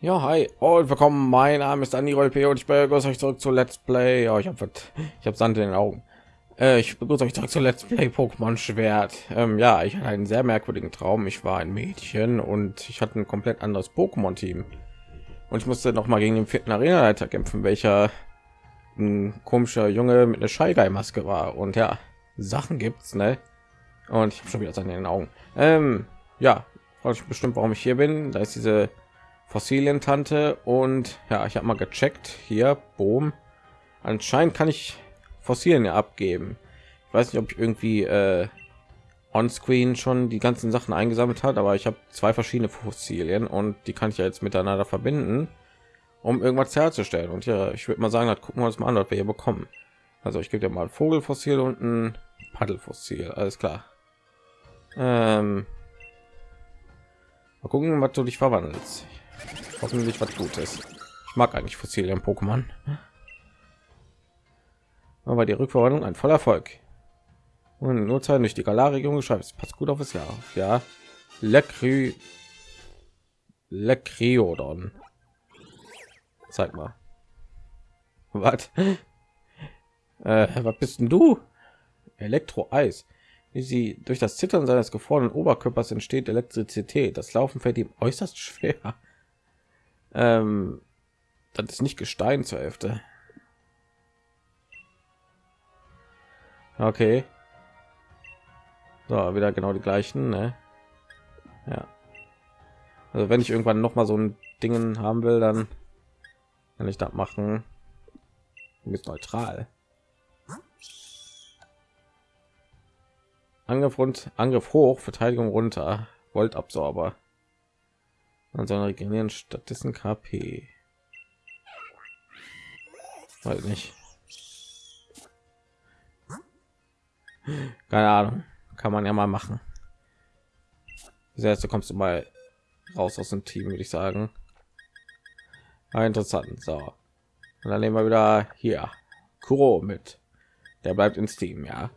Ja, hi und willkommen. Mein Name ist Andi Rolp und ich begrüße euch zurück zu Let's Play. Ja, ich habe ich habe Sand in den Augen. Äh, ich begrüße euch zurück zu Let's Play Pokémon Schwert. Ähm, ja, ich hatte einen sehr merkwürdigen Traum. Ich war ein Mädchen und ich hatte ein komplett anderes Pokémon-Team. Und ich musste noch mal gegen den vierten Arena-Leiter kämpfen, welcher ein komischer Junge mit einer Scheigei-Maske war. Und ja, Sachen gibt's, ne? Und ich habe schon wieder Sand in den Augen. Ähm, ja, frage ich bestimmt, warum ich hier bin. Da ist diese Fossilien-Tante und ja, ich habe mal gecheckt hier, boom. Anscheinend kann ich Fossilien abgeben. Ich weiß nicht, ob ich irgendwie äh, on-screen schon die ganzen Sachen eingesammelt hat, aber ich habe zwei verschiedene Fossilien und die kann ich ja jetzt miteinander verbinden, um irgendwas herzustellen. Und ja, ich würde mal sagen, das gucken wir uns mal an, was wir hier bekommen. Also ich gebe dir mal ein Vogelfossil und ein Paddelfossil, alles klar. Ähm, mal gucken, was du dich verwandelst. Hoffentlich was Gutes. Ich mag eigentlich Fossilien Pokémon. Aber die Rückverwandlung ein voller Erfolg. Und nur Zeit durch die Galar-Region. Es passt gut auf das Jahr. Ja. Lekry Lekriodon. Zeig mal. Was? Äh, was bist denn du? Elektro-Eis. Wie sie durch das Zittern seines gefrorenen Oberkörpers entsteht Elektrizität. Das Laufen fällt ihm äußerst schwer. Ähm, das ist nicht Gestein zur Hälfte. Okay. So, wieder genau die gleichen, ne? Ja. Also wenn ich irgendwann noch mal so ein Dingen haben will, dann kann ich das machen. Bist neutral. Angriff rund, Angriff hoch, Verteidigung runter, Voltabsorber. Ansonsten regenerieren stattdessen KP. Weiß nicht. Keine Ahnung. Kann man ja mal machen. Selbst kommst du mal raus aus dem Team, würde ich sagen. Aber interessant. So. Und dann nehmen wir wieder hier Kuro mit. Der bleibt ins Team, ja.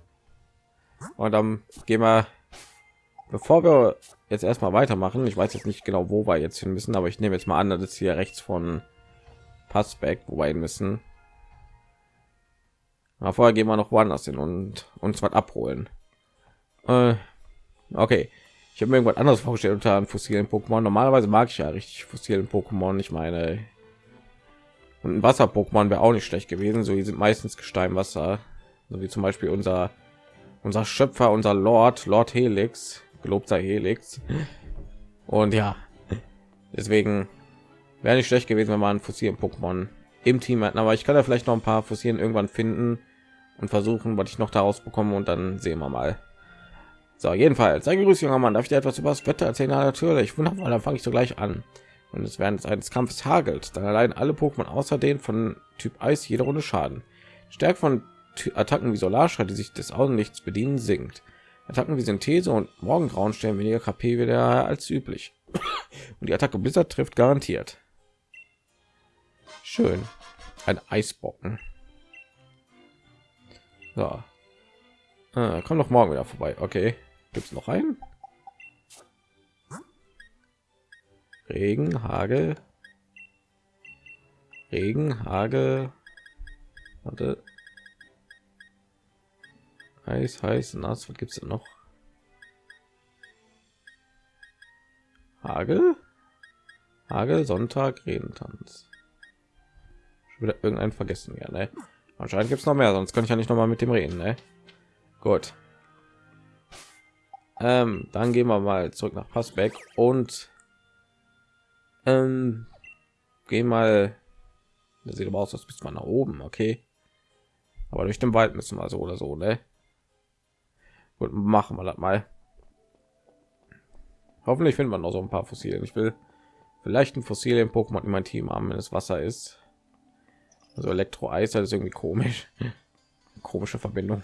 Und dann gehen wir, bevor wir jetzt erstmal weitermachen. Ich weiß jetzt nicht genau, wo wir jetzt hin müssen, aber ich nehme jetzt mal an, dass es hier rechts von Passback, wo wir hin müssen. Aber vorher gehen wir noch woanders hin und uns was abholen. Äh, okay, ich habe mir irgendwas anderes vorgestellt unter einem fossilen Pokémon. Normalerweise mag ich ja richtig fossilen Pokémon. Ich meine, und ein Wasser-Pokémon wäre auch nicht schlecht gewesen. So, die sind meistens Gesteinwasser, so wie zum Beispiel unser unser Schöpfer, unser Lord, Lord Helix gelobt sei Helix. Und ja, deswegen wäre nicht schlecht gewesen, wenn man fossilen Pokémon im Team hätten. Aber ich kann ja vielleicht noch ein paar Fossilien irgendwann finden und versuchen, was ich noch daraus bekomme und dann sehen wir mal. So, jedenfalls, sei grüß, junger Mann. Darf ich dir etwas über das Wetter erzählen? natürlich. Wunderbar, dann fange ich so gleich an. Und es während eines Kampfes hagelt, dann allein alle Pokémon außer den von Typ Eis jede Runde Schaden. Stärke von Attacken wie Solarstrahl, die sich des Augenlichts bedienen, sinkt. Attacken wie Synthese und Morgengrauen stellen weniger KP wieder als üblich. Und die Attacke Blizzard trifft garantiert. Schön. Ein Eisbocken. So. Ah, komm noch morgen wieder vorbei. Okay. Gibt es noch einen? Regen, Hagel. Regen, Hagel. Warte. Heiß, heiß, nass. Was gibt es noch? Hagel? Hagel, Sonntag, Redentanz. Schon wieder irgendeinen vergessen, ja, ne? Anscheinend gibt es noch mehr, sonst kann ich ja nicht noch mal mit dem reden, ne? Gut. Ähm, dann gehen wir mal zurück nach Passbeck und ähm, gehen mal. Das sieht aber aus, als bist man nach oben, okay. Aber durch den Wald müssen wir so oder so, ne? Gut, machen wir das mal. Hoffentlich findet man noch so ein paar Fossilien. Ich will vielleicht ein Fossilien Pokémon in mein Team haben, wenn es Wasser ist. Also Elektro-Eis, das ist irgendwie komisch. Komische Verbindung.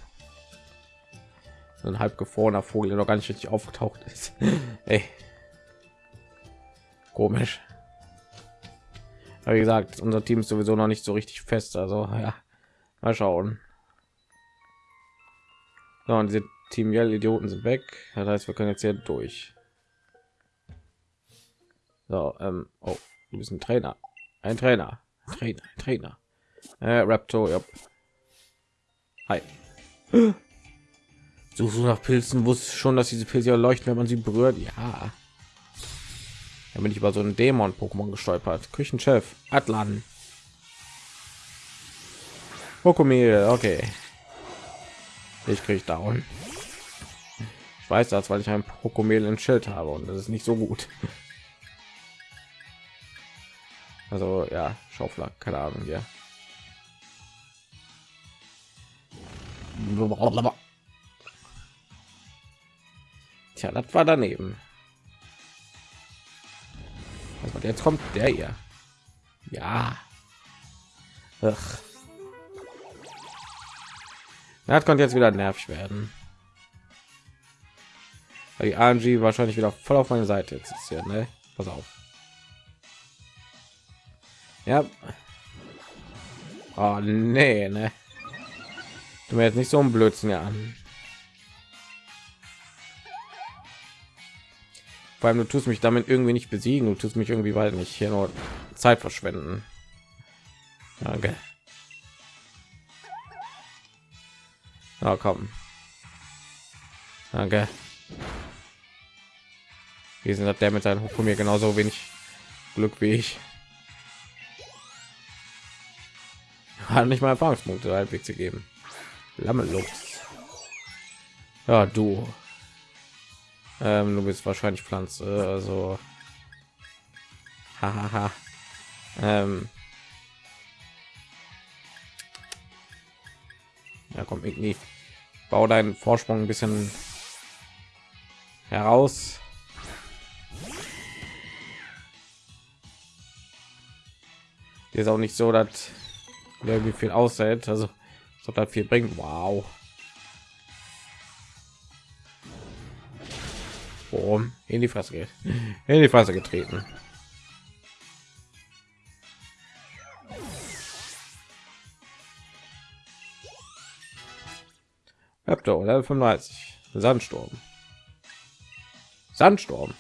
So ein halb gefrorener Vogel, der noch gar nicht richtig aufgetaucht ist. Ey. Komisch. Aber wie gesagt, unser Team ist sowieso noch nicht so richtig fest. Also ja, mal schauen. So, und diese Team Yell Idioten sind weg. Das heißt, wir können jetzt hier durch. So, ähm, oh, Du bist ein Trainer. Ein Trainer. Trainer. Trainer. Äh, Raptor, ja. Hi. Suchst du nach Pilzen? Wusste schon, dass diese Pilze leuchten, wenn man sie berührt? Ja. Da bin ich über so einen Dämon-Pokémon gestolpert. Küchenchef. Atlan. Pokémon. Okay. Ich krieg down. Ich weiß das, weil ich ein Pokémon im Schild habe und das ist nicht so gut. Also ja, Schaufler, keine Ahnung, ja. Tja, das war daneben. Also jetzt kommt der hier. Ja. Ach. Das konnte jetzt wieder nervig werden. Die AMG wahrscheinlich wieder voll auf meine Seite jetzt ist hier, ne? Pass auf. Ja. Oh, nee, ne? Du mir jetzt nicht so ein Blödsinn ja an. Vor allem du tust mich damit irgendwie nicht besiegen, du tust mich irgendwie weil nicht hier nur Zeit verschwenden. Danke. Na komm. Danke. Wir sind der mit seinem mir genauso wenig Glück wie ich. Hat nicht mal Erfahrungspunkte halbwegs zu geben. Lammelux. Ja, du. Ähm, du bist wahrscheinlich Pflanze, also. Hahaha. ähm. Ja, komm, irgendwie. Bau deinen Vorsprung ein bisschen heraus. Die ist auch nicht so, dass irgendwie viel aussieht. Also, so das viel bringt. Wow. Boom. in die Fresse geht. In die Fresse getreten. Raptor, Level 35. Sandsturm. Sandsturm.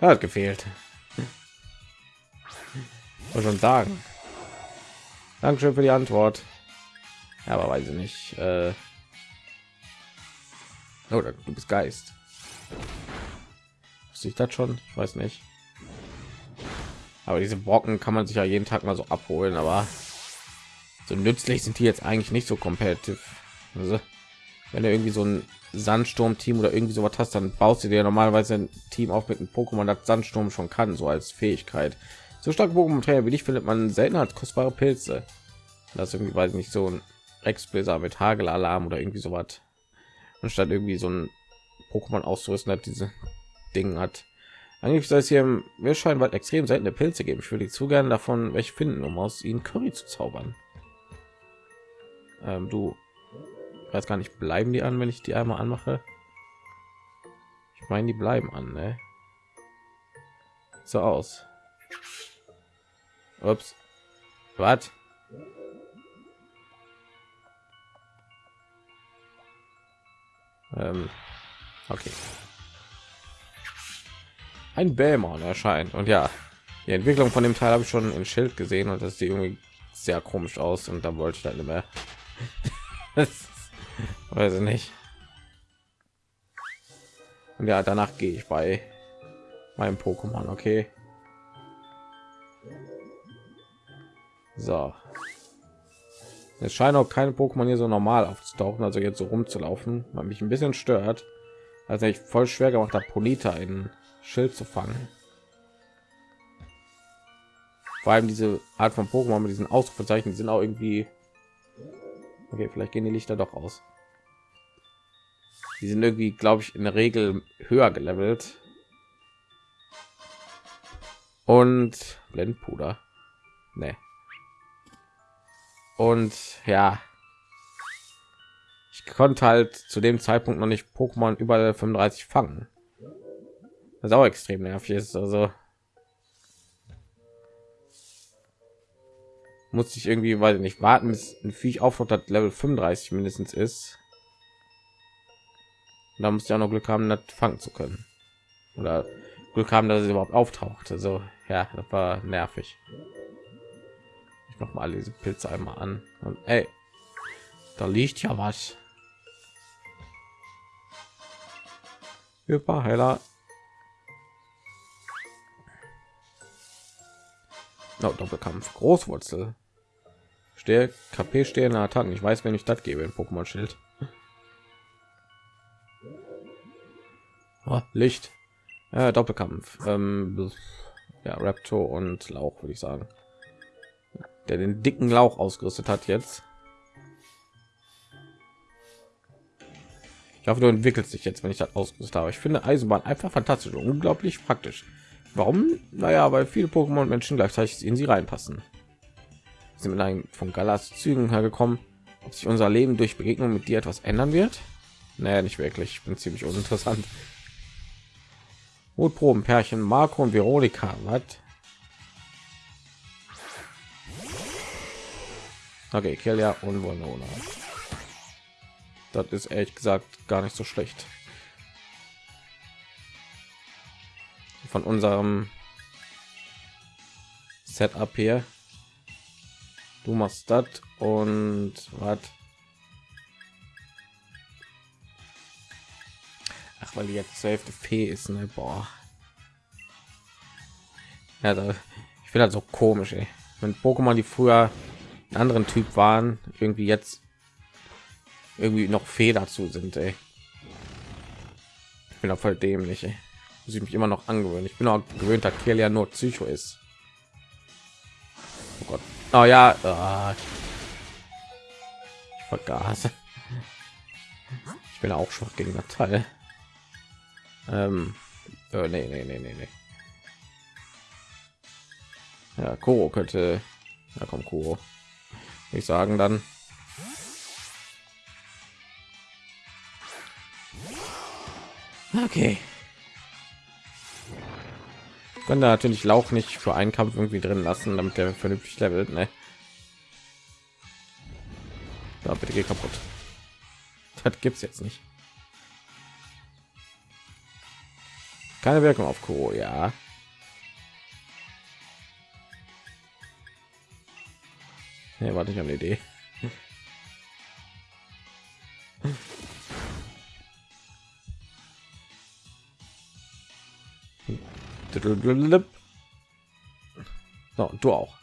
Er hat gefehlt. Muss schon sagen. Dankeschön für die Antwort. Ja, aber weiß ich nicht. Äh oder du bist Geist. Sich das schon? Ich weiß nicht. Aber diese Brocken kann man sich ja jeden Tag mal so abholen, aber so nützlich sind die jetzt eigentlich nicht so kompetitiv. Also, wenn du irgendwie so ein Sandsturm-Team oder irgendwie sowas hast, dann baust du dir normalerweise ein Team auf mit einem Pokémon, das Sandsturm schon kann, so als Fähigkeit. So starke Pokémon-Trainer wie dich findet man selten als kostbare Pilze. Das irgendwie weiß nicht so ein Exploser mit Hagelalarm oder irgendwie sowas. Anstatt irgendwie so ein Pokémon auszurüsten, hat diese Ding hat. Eigentlich soll es hier im Meerscheinwald extrem seltene Pilze geben. Ich würde zu gerne davon welche finden, um aus ihnen Curry zu zaubern. Ähm, du weiß gar nicht, bleiben die an, wenn ich die einmal anmache? Ich meine, die bleiben an, ne? So aus. Ups. Was? Ähm, okay ein Bämon erscheint und ja die Entwicklung von dem Teil habe ich schon im Schild gesehen und das sieht irgendwie sehr komisch aus und da wollte ich dann immer weiß ich nicht. Und ja danach gehe ich bei meinem Pokémon okay? So. Es scheint auch keine Pokémon hier so normal aufzutauchen also jetzt so rumzulaufen man mich ein bisschen stört. Also ich voll schwer gemacht habe Polita in Schild zu fangen. Vor allem diese Art von Pokémon mit diesen Ausrufezeichen sind auch irgendwie okay. Vielleicht gehen die Lichter doch aus. Die sind irgendwie, glaube ich, in der Regel höher gelevelt. Und Blendpuder. Nee. Und ja, ich konnte halt zu dem Zeitpunkt noch nicht Pokémon über 35 fangen was auch extrem nervig ist. Also muss ich irgendwie, weil nicht warten, bis ein Viech auf das Level 35 mindestens ist. da muss ja noch Glück haben, das fangen zu können. Oder Glück haben, dass es überhaupt auftaucht. Also ja, das war nervig. Ich mach mal diese Pilze einmal an und ey, da liegt ja was. Hyperheiler. No, Doppelkampf. Großwurzel. Stehe KP stehende Attacken. Ich weiß, wenn ich das gebe in Pokémon Schild. Oh, Licht. Äh, Doppelkampf. Ähm, ja, Raptor und Lauch würde ich sagen. Der den dicken Lauch ausgerüstet hat jetzt. Ich hoffe, du entwickelst dich jetzt, wenn ich das ausgerüstet habe. Ich finde Eisenbahn einfach fantastisch und unglaublich praktisch. Warum? Naja, weil viele Pokémon Menschen gleichzeitig in sie reinpassen. Sind mit einem von Galas Zügen hergekommen. Ob sich unser Leben durch Begegnung mit dir etwas ändern wird? Naja, nicht wirklich. Ich bin ziemlich uninteressant. Mutproben, Pärchen, Marco und Veronika. Was? Okay, Kelia und Winona. Das ist ehrlich gesagt gar nicht so schlecht. Von unserem Setup hier. Du machst das und was? Ach, weil jetzt zur Hälfte ist, ne? Boah. Ja, da, ich finde das so komisch, ey. Wenn Pokémon, die früher einen anderen Typ waren, irgendwie jetzt irgendwie noch Fee dazu sind, ey. Ich bin auch voll dämlich, ey. Muss ich mich immer noch angewöhnen. Ich bin auch gewöhnt, dass Kiel ja nur Psycho ist. Oh Gott. Oh ja. Oh. Ich vergaß. Ich bin auch schwach gegen das Teil. Ähm, äh, nee, nee, nee, nee, nee. Ja, Kuro könnte. Ja, komm, Kuro. Ich sagen dann. Okay. Können da natürlich Lauch nicht für einen Kampf irgendwie drin lassen, damit der vernünftig levelt, ne? Ja, bitte geh kaputt. Das gibt's jetzt nicht. Keine Wirkung auf Kuro, ja. Nee, warte ich eine Idee. So, du auch.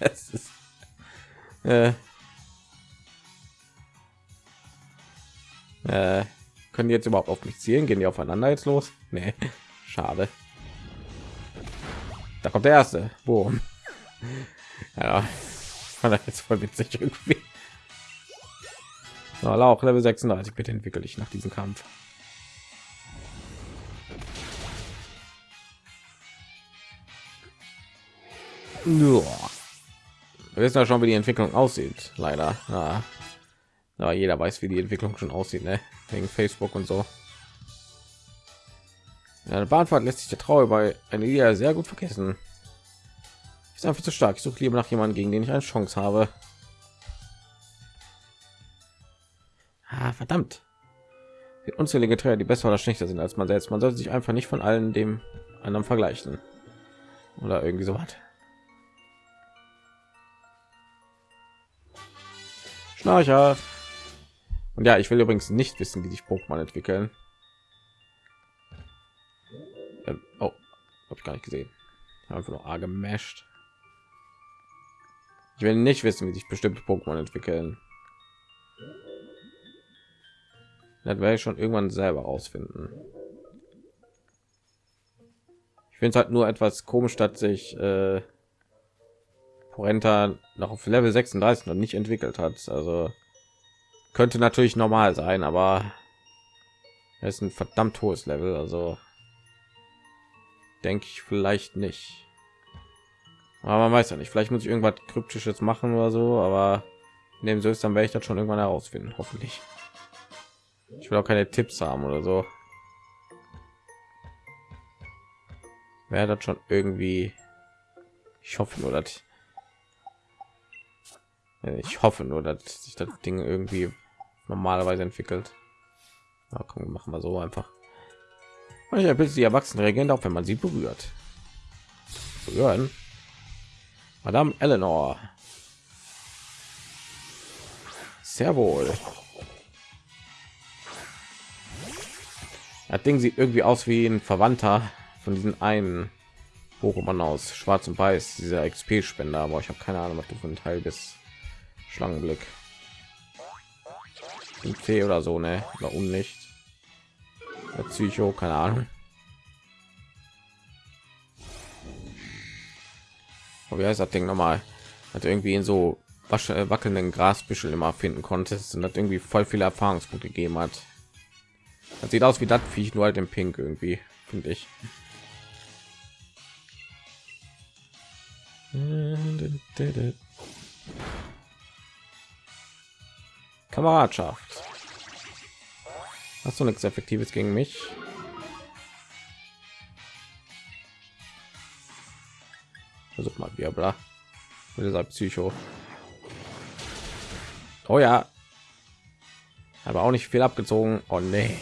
Es ist, äh, äh, können die jetzt überhaupt auf mich zielen? Gehen die aufeinander jetzt los? Nee, schade. Da kommt der erste. Boom. Ja, war das jetzt voll witzig irgendwie. So, auch Level 36. Bitte entwickle ich nach diesem Kampf. Wir wissen ja schon, wie die Entwicklung aussieht. Leider. Ja. Aber jeder weiß, wie die Entwicklung schon aussieht, ne? wegen Facebook und so. Ja, eine Bahnfahrt lässt sich der Trauer bei einer Idee sehr gut vergessen. Ist einfach zu stark. Ich suche lieber nach jemandem, gegen den ich eine Chance habe. Ah, verdammt. Die unzählige Träger, die besser oder schlechter sind als man selbst. Man sollte sich einfach nicht von allen dem anderen vergleichen. Oder irgendwie so was. Schnarcher. Und ja, ich will übrigens nicht wissen, wie sich Pokémon entwickeln. Ähm, oh, habe ich gar nicht gesehen. Einfach nur A gemasht. Ich will nicht wissen, wie sich bestimmte Pokémon entwickeln. Das werde ich schon irgendwann selber rausfinden. Ich finde es halt nur etwas komisch, dass sich äh, Porenta noch auf Level 36 noch nicht entwickelt hat. Also könnte natürlich normal sein, aber es ist ein verdammt hohes Level. Also denke ich vielleicht nicht. Aber man weiß ja nicht. Vielleicht muss ich irgendwas kryptisches machen oder so. Aber in so ist, dann werde ich das schon irgendwann herausfinden. Hoffentlich. Ich will auch keine Tipps haben oder so. Wäre das schon irgendwie. Ich hoffe nur, dass ich hoffe nur, dass sich das Ding irgendwie normalerweise entwickelt. Ja, komm, machen wir so einfach. Manche Pilze, die Erwachsenen reagieren auch, wenn man sie berührt. Berühren. Madame Eleanor. Sehr wohl. Das Ding sieht irgendwie aus wie ein Verwandter von diesen einen Pokémon aus Schwarz und Weiß, dieser XP-Spender, aber ich habe keine Ahnung, was du von Teil bis Schlangenblick. C oder so, ne? Oder Unlicht. Der Psycho, keine Ahnung. Aber wie heißt das Ding nochmal? Hat irgendwie in so äh, wackelnden Grasbüschel immer finden konntest und hat irgendwie voll viele Erfahrungspunkte gegeben hat. Das sieht aus wie das Viech nur halt im Pink irgendwie, finde ich. Kameradschaft. Hast du nichts Effektives gegen mich? Versuch mal wieder, bla. Dieser Psycho. Oh ja. Aber auch nicht viel abgezogen. Oh nee.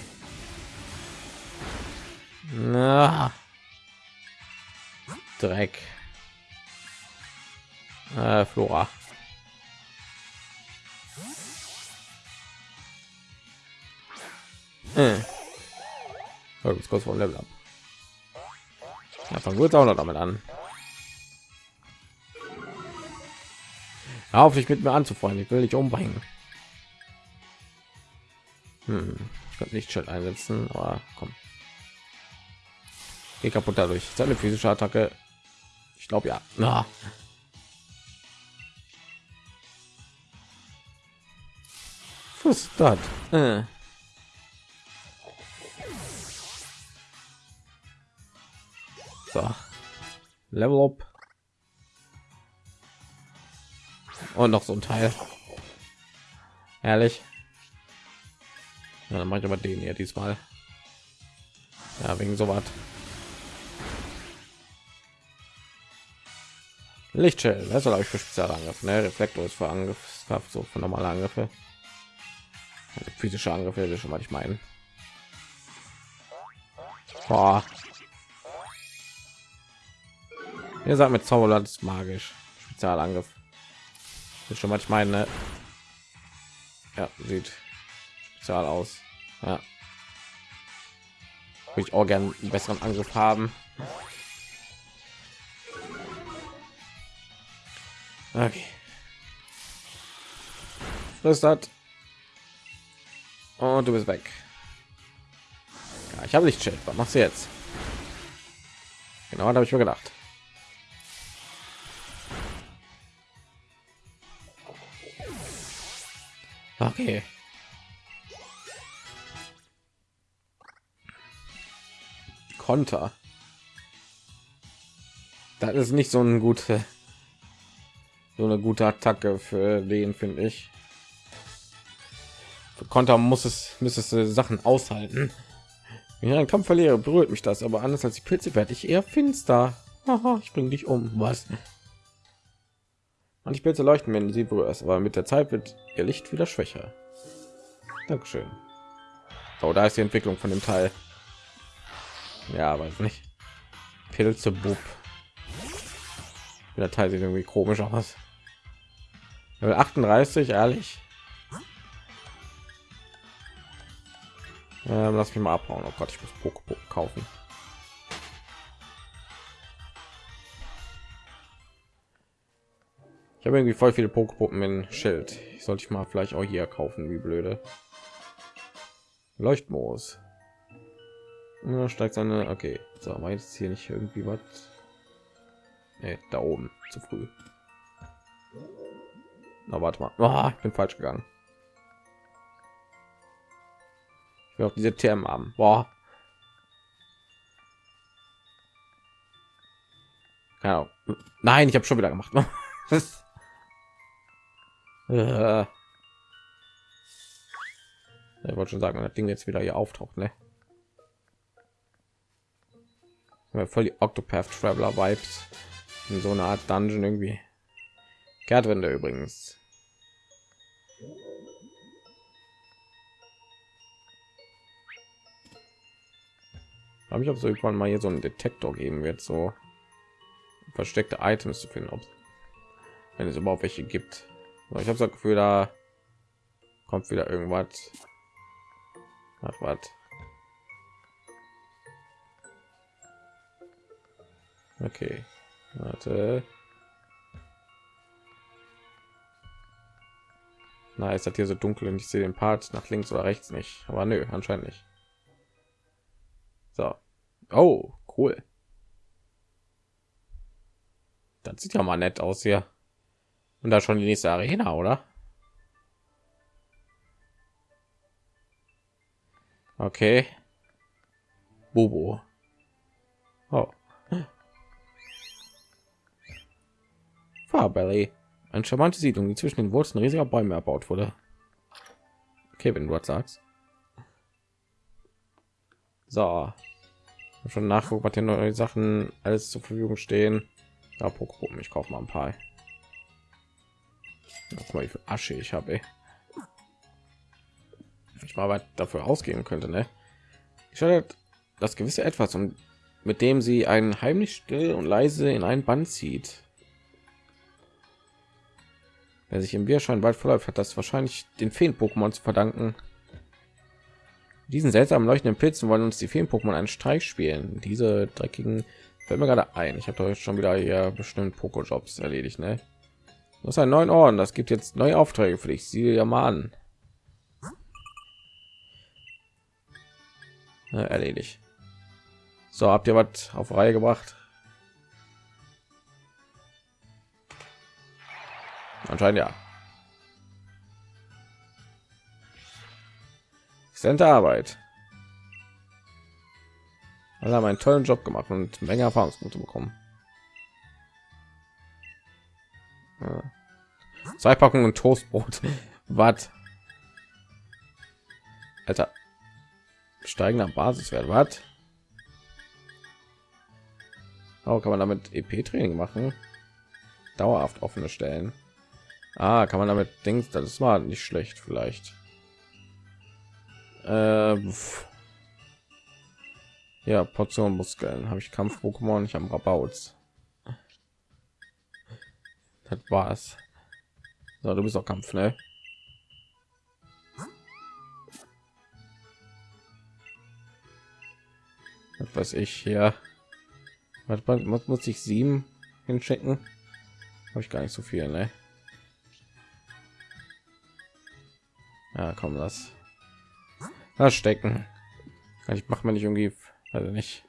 Na. Dreck. Äh, Flora. Äh. Oh, kurz vom Level ab. Ja, fangen wir auch noch damit an. Auf dich mit mir anzufreunden. Ich will dich umbringen. Hm. Ich könnte nicht Schild einsetzen, aber komm. Geh kaputt dadurch. Seine physische Attacke. Ich glaube ja. Na. Was ist das? Äh. So. Level up. Und noch so ein Teil. Ehrlich. Ja, dann mache ich aber den hier diesmal. Ja, wegen so was. Lichtschild, das soll ich für Spezialangriff, ne? Reflektor ist für Angriff, so für normale Angriffe. Also physische Angriffe, das schon mal ich meinen. Boah. Ihr sagt mit Zauberland ist magisch. Spezialangriff. Das schon mal ich meine. Ne? Ja, sieht spezial aus. Ja. Würde ich auch gerne einen besseren Angriff haben. Okay. Was hat? Und du bist weg. Ja, ich habe nicht Lichtscheld. Was machst du jetzt? Genau, da habe ich mir gedacht. Okay. Konter. Das ist nicht so ein gute so eine gute Attacke für den finde ich. Für Konter muss es müsste Sachen aushalten. Wenn ich einen Kampf verliere, berührt mich das, aber anders als die Pilze werde ich eher finster. Aha, ich bringe dich um. Was? Manche Pilze leuchten, wenn sie berührst, aber mit der Zeit wird ihr Licht wieder schwächer. Dankeschön. Oh, da ist die Entwicklung von dem Teil. Ja, weiß nicht. Pilze Bub. Der Teil sieht irgendwie komisch aus. 38, ehrlich. Ähm, lass mich mal abhauen. Oh Gott, ich muss Pokémon kaufen. Ich habe irgendwie voll viele Pokepuppen in Schild. Ich sollte ich mal vielleicht auch hier kaufen, wie blöde. Leuchtmoos. Ja, steigt seine. Okay, so, aber jetzt hier nicht irgendwie was. Nee, da oben zu früh. Na, warte mal. Oh, ich bin falsch gegangen. Ich will auch diese Thermen haben. Boah. Genau. Nein, ich habe schon wieder gemacht. Äh. Ich wollte schon sagen, das Ding jetzt wieder hier auftaucht, ne? Voll die Octopath Traveler Vibes in so eine Art Dungeon irgendwie. Kehrtwende übrigens. habe ich auch so irgendwann mal hier so einen Detektor geben wird, so versteckte Items zu finden, ob wenn es überhaupt welche gibt. So, ich habe das Gefühl, da kommt wieder irgendwas. Ach, was? Okay, warte. Na, ist das hier so dunkel und ich sehe den Part nach links oder rechts nicht. Aber nö, anscheinend nicht. So. Oh, cool. Das sieht ja mal nett aus hier. Und da schon die nächste Arena, oder? Okay. Bobo. Oh. Farbelly. Eine charmante Siedlung, die zwischen den Wurzeln riesiger Bäume erbaut wurde. Okay, wenn du was sagst. So. Schon nachgucken, was hier neue Sachen alles zur Verfügung stehen. Ja, Pokémon, ich kaufe mal ein paar. Guck mal, wie viel Asche ich habe. Ich mal dafür ausgeben könnte, ne? Ich hatte das gewisse etwas und mit dem sie einen heimlich still und leise in einen Band zieht. Wer sich im Bierschein bald verläuft, hat das wahrscheinlich den Feen-Pokémon zu verdanken. Diesen seltsamen leuchtenden Pilzen wollen uns die Feen-Pokémon einen Streich spielen. Diese dreckigen fällt mir gerade ein. Ich habe euch schon wieder hier bestimmt Pokojobs erledigt, ne? Das ist ein neuen Orden. Das gibt jetzt neue Aufträge für dich. Sieh ja mal an. Ja, erledigt. So, habt ihr was auf Reihe gebracht? Anscheinend ja. Exzellente Arbeit. Alle haben einen tollen Job gemacht und Menge Erfahrungspunkte bekommen. Zwei Packungen Toastbrot. Was? Alter. Steigender Basiswert. Was? Oh, kann man damit EP-Training machen? Dauerhaft offene Stellen. Ah, kann man damit denken, das war nicht schlecht vielleicht. Äh, ja, Portion Muskeln. Habe ich Kampf-Pokémon, ich habe Rabauts. Das war's. So, du bist auch Kampf, ne? Was weiß ich hier. Was, was muss ich sieben hinschicken? Habe ich gar nicht so viel, ne? Ja, komm. Das stecken. Ich mache mir nicht irgendwie, also nicht.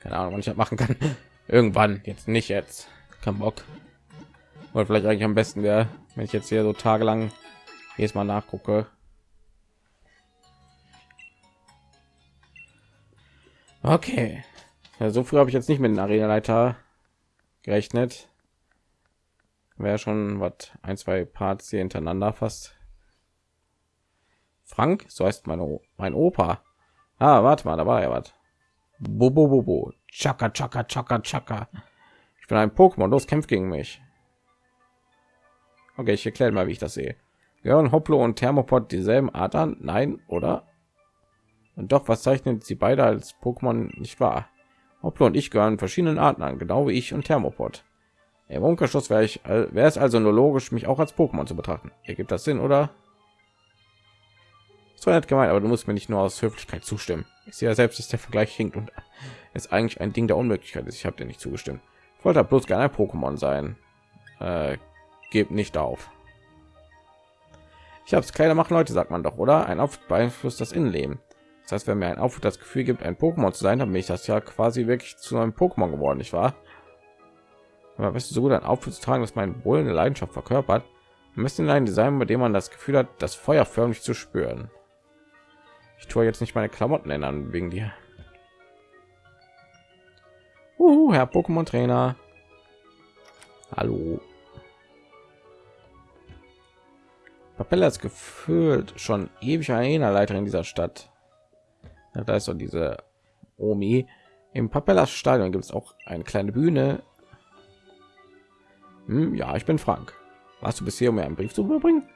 Keine Ahnung, wann ich das machen kann. Irgendwann, jetzt nicht jetzt. Kein Bock. Oder vielleicht eigentlich am besten wäre, wenn ich jetzt hier so tagelang jedes Mal nachgucke. Okay. Ja, so früh habe ich jetzt nicht mit den Arena-Leiter gerechnet. Wäre schon was ein, zwei Parts hier hintereinander fast Frank, so heißt meine, mein Opa. Ah, warte mal, da war ja was. Bobo, bobo, chaka, chaka, chaka, chaka. Ich bin ein Pokémon, los, kämpft gegen mich. Okay, ich erkläre mal, wie ich das sehe. Gehören Hoplo und Thermopod dieselben Art an? Nein, oder? Und doch, was zeichnet sie beide als Pokémon nicht wahr? Hoplo und ich gehören verschiedenen Arten an, genau wie ich und Thermopod. Im Umkehrschluss wäre ich, wäre es also nur logisch, mich auch als Pokémon zu betrachten. Ergibt das Sinn, oder? So nett gemeint, aber du musst mir nicht nur aus Höflichkeit zustimmen. Ich sehe ja selbst, dass der Vergleich hinkt und ist eigentlich ein Ding der Unmöglichkeit ist. Ich habe dir nicht zugestimmt. Ich wollte bloß gerne ein Pokémon sein. Äh, gebt nicht auf. Ich habe es kleiner machen, Leute, sagt man doch, oder? Ein Auftritt beeinflusst das Innenleben. Das heißt, wenn mir ein Auftritt das Gefühl gibt, ein Pokémon zu sein, dann bin ich das ja quasi wirklich zu einem Pokémon geworden, nicht wahr? Aber weißt du, so gut ein Auftritt zu tragen, dass mein Wohl eine Leidenschaft verkörpert, müssen ein Design, bei dem man das Gefühl hat, das Feuer förmlich zu spüren. Ich tue jetzt nicht meine Klamotten ändern wegen dir. Uh, Herr Pokémon Trainer. Hallo. Papella ist gefühlt schon ewig Arena-Leiter in dieser Stadt. Ja, da ist so diese Omi. Im Papellas Stadion gibt es auch eine kleine Bühne. Hm, ja, ich bin Frank. Warst du bisher, um mir einen Brief zu überbringen?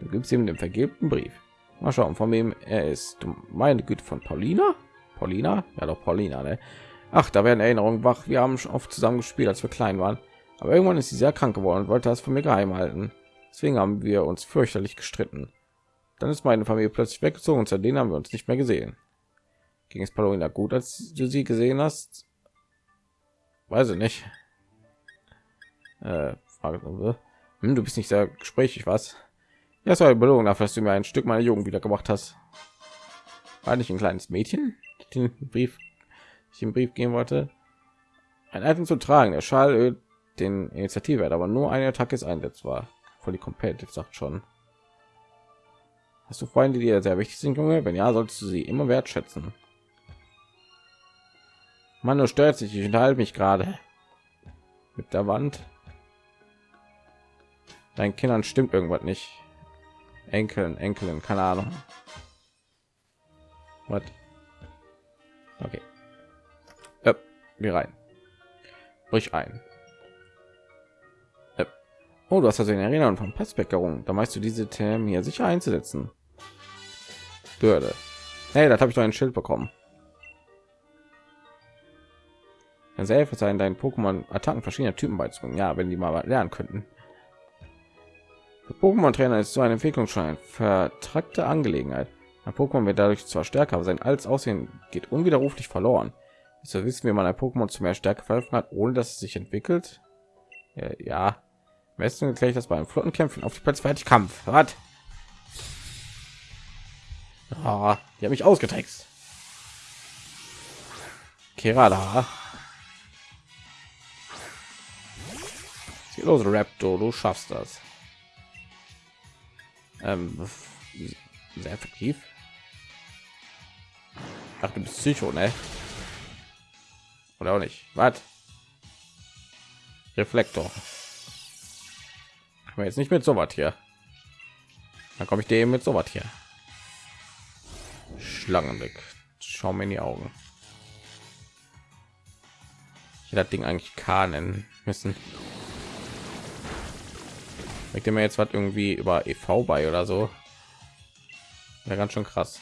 Du gibst ihm den vergebten Brief. Mal schauen, von wem er ist. Du meine Güte von Paulina? Paulina? Ja, doch Paulina, ne? Ach, da werden Erinnerungen wach. Wir haben schon oft zusammen gespielt, als wir klein waren. Aber irgendwann ist sie sehr krank geworden und wollte das von mir geheim halten. Deswegen haben wir uns fürchterlich gestritten. Dann ist meine Familie plötzlich weggezogen und seitdem haben wir uns nicht mehr gesehen. Ging es Paulina gut, als du sie gesehen hast? Weiß ich nicht. Äh, Frage, hm, du bist nicht sehr gesprächig, was? Ja, es war eine Belohnung dafür, dass du mir ein Stück meiner Jugend wieder gemacht hast. War nicht ein kleines Mädchen, den Brief, ich den Brief gehen wollte. Ein Item zu tragen, der Schal den Initiative, aber nur eine Attacke ist einsetzbar. Voll die Competitive sagt schon. Hast du Freunde, die dir sehr wichtig sind, Junge? Wenn ja, solltest du sie immer wertschätzen. Man, du stört sich, ich unterhalte mich gerade mit der Wand. Deinen Kindern stimmt irgendwas nicht. Enkeln, Enkelin, keine Ahnung. Was? Okay. Ja, wir rein. Brich ein. Oh, du hast also in Erinnerung von Passbäckerung. Da meinst du diese Themen hier sicher einzusetzen. Bürde. Hey, das habe ich doch ein Schild bekommen. Dann selber sein, deinen Pokémon Attacken verschiedener Typen beizubringen. Ja, wenn die mal lernen könnten. Pokémon Trainer ist so eine Entwicklung schon eine vertrackte Angelegenheit. Ein Pokémon wird dadurch zwar stärker, aber sein altes Aussehen geht unwiderruflich verloren. So wissen, wie man ein Pokémon zu mehr Stärke verhelfen hat, ohne dass es sich entwickelt. Ja, ja. Besten erkläre ich das beim Flottenkämpfen auf die Platz fertig Kampf. Was? Ah, die haben mich ausgetrickst. Kerala. Los, Raptor, du schaffst das. Ähm, sehr effektiv. Ach, du bist Psycho, ne? Oder auch nicht. Was? Reflektor. Aber jetzt nicht mit so was hier. Dann komme ich dir mit so was hier. Schlangenblick. Schau mir in die Augen. Ich das Ding eigentlich K nennen müssen. Legt mir jetzt was irgendwie über EV bei oder so. Ja, ganz schön krass.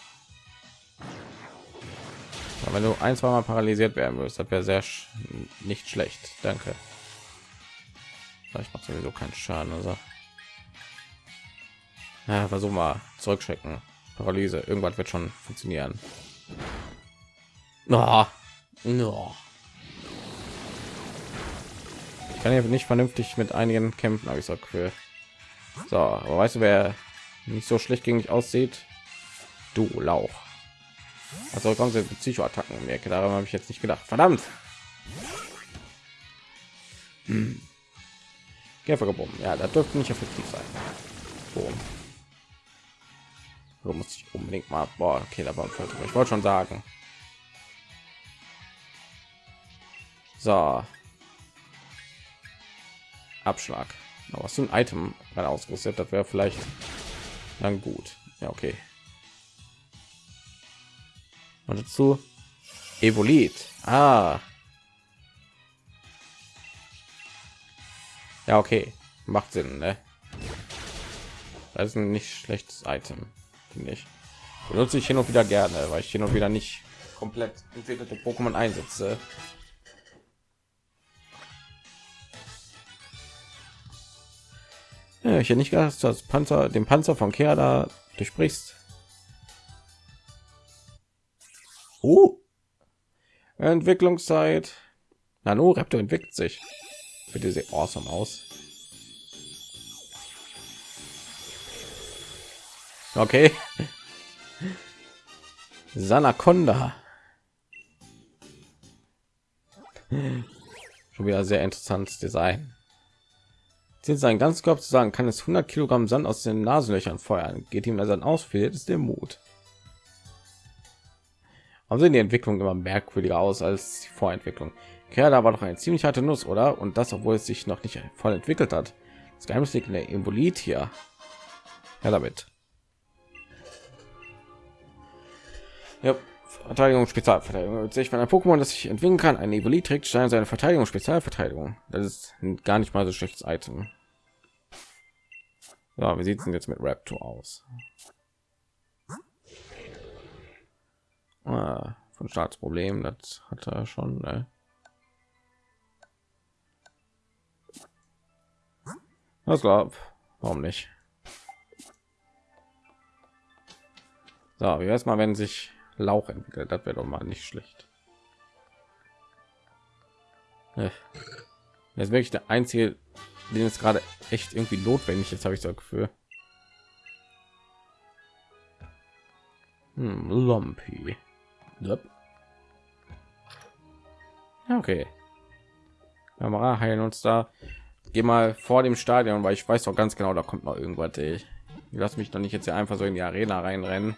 Aber wenn du ein, zwei Mal paralysiert werden würdest, das wäre sehr sch nicht schlecht. Danke. Ich mache sowieso keinen Schaden. Also. Ja, versuch mal zurückchecken. Paralyse. Irgendwas wird schon funktionieren. No. No. Ich kann ja nicht vernünftig mit einigen kämpfen, habe ich so für so, aber weißt du, wer nicht so schlecht gegen mich aussieht? Du Lauch. Also kommen sie Psychoattacken in die Ecke. Daran habe ich jetzt nicht gedacht. Verdammt. Hm. Käfer. Ja, das dürfte nicht effektiv sein. Boom. So muss ich unbedingt mal. Boah, okay, da war ein Ich wollte schon sagen. So. Abschlag was so ein Item gerade ausgerüstet, das wäre vielleicht dann gut. Ja, okay. Und dazu Evolit. Ah. Ja, okay. Macht Sinn, ne? Das ist ein nicht schlechtes Item, finde ich. Benutze ich hin und wieder gerne, weil ich hin und wieder nicht komplett entwickelte Pokémon einsetze. Ja, ich hätte nicht gedacht, dass das Panzer, den Panzer von Kerda durchbrichst. Oh. Entwicklungszeit. Nano Raptor entwickelt sich. Bitte sieht awesome aus. Okay. Sanaconda. Schon wieder sehr interessantes Design. Sind sein ganz Körper zu sagen, kann es 100 Kilogramm Sand aus den Nasenlöchern feuern. Geht ihm also aus, fehlt es der Mut. Warum sehen die Entwicklung immer merkwürdiger aus als die Vorentwicklung? Kerl war doch eine ziemlich harte Nuss, oder? Und das, obwohl es sich noch nicht voll entwickelt hat. Das Geheimnis liegt in der Embolit hier. Ja, damit. Ja, Verteidigung, Spezialverteidigung. Sich, wenn ein Pokémon, das sich entwickeln kann, eine Evolit trägt, steigt seine Verteidigung, Spezialverteidigung. Das ist gar nicht mal so schlechtes Item. Ja, wie sieht es denn jetzt mit Raptor aus? Ah, von Staatsproblem. Das hat er schon. Ne? Was glaub? Warum nicht? So, wie erst mal, wenn sich Lauch entwickelt, das wäre doch mal nicht schlecht. Das ist wirklich der einzige, den es gerade echt irgendwie notwendig ist, habe ich so Gefühl. Hm, Lumpy. Yep. Okay. Kamera heilen uns da. Geh mal vor dem Stadion, weil ich weiß doch ganz genau, da kommt noch irgendwas. Ich lass mich doch nicht jetzt hier einfach so in die Arena reinrennen,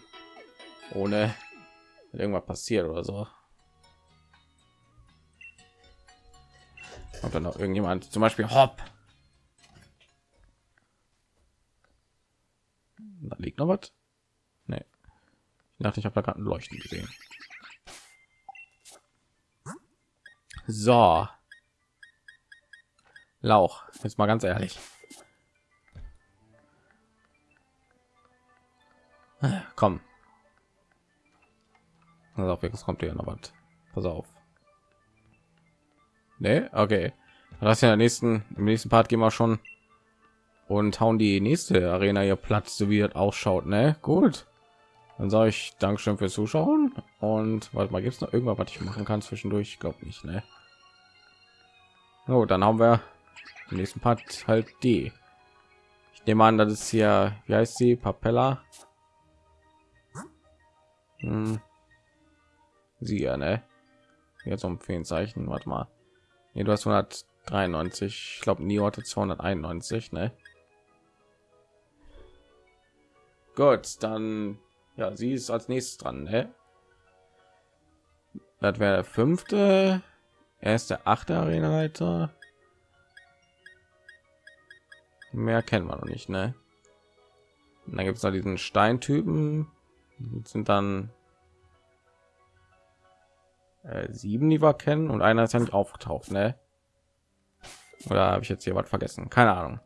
ohne irgendwas passiert oder so. Und dann noch irgendjemand, zum Beispiel Hopp. Da liegt noch was. Nee. Ich dachte, ich habe da gerade ein Leuchten gesehen. So. Lauch. Jetzt mal ganz ehrlich. Komm. Also auf jetzt kommt hier noch was. Pass auf. Nee, okay. Das ja in der nächsten im nächsten Part gehen wir schon und hauen die nächste Arena hier Platz, so wie das ausschaut, ne? Gut. Dann sage ich Dankeschön fürs Zuschauen und warte mal, gibt es noch irgendwas, was ich machen kann zwischendurch? Ich glaube nicht, ne? So, dann haben wir im nächsten Part halt die. Ich nehme an, das ist hier, wie heißt sie, Papella? Hm. Sie ja, ne? Jetzt um Zeichen, warte mal. Nee, du hast 193, ich glaube, nie hatte 291, ne? Gut, dann ja, sie ist als nächstes dran. Ne? Das wäre der fünfte. Er ist der achte Arena-Leiter. Mehr kennen wir noch nicht, ne? Und dann gibt es noch diesen Steintypen. sind dann äh, sieben, die wir kennen, und einer ist ja nicht aufgetaucht, ne? Oder habe ich jetzt hier was vergessen? Keine Ahnung.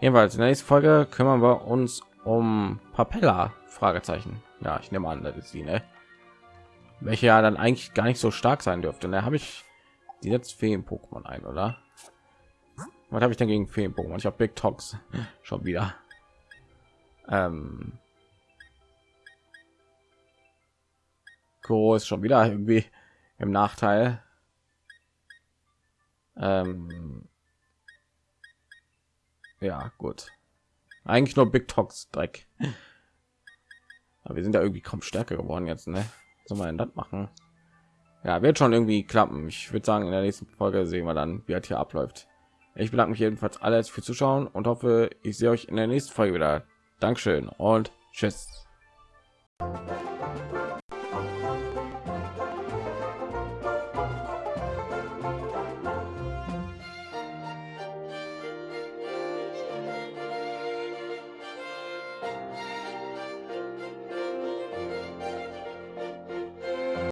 Jedenfalls in der nächsten Folge kümmern wir uns um Papella Fragezeichen. Ja, ich nehme an, das ist sie, ne? Welche ja dann eigentlich gar nicht so stark sein dürfte. Da habe ich die jetzt Feen Pokémon ein, oder? Was habe ich denn gegen Feen Pokémon? Ich habe Big Tox schon wieder. Ähm Kuro ist schon wieder irgendwie im Nachteil. Ähm ja, gut. Eigentlich nur Big Tox Dreck. Aber wir sind ja irgendwie kaum stärker geworden jetzt, ne? Soll man das machen? Ja, wird schon irgendwie klappen. Ich würde sagen, in der nächsten Folge sehen wir dann, wie es hier abläuft. Ich bedanke mich jedenfalls alles für Zuschauen und hoffe, ich sehe euch in der nächsten Folge wieder. Dankeschön und tschüss.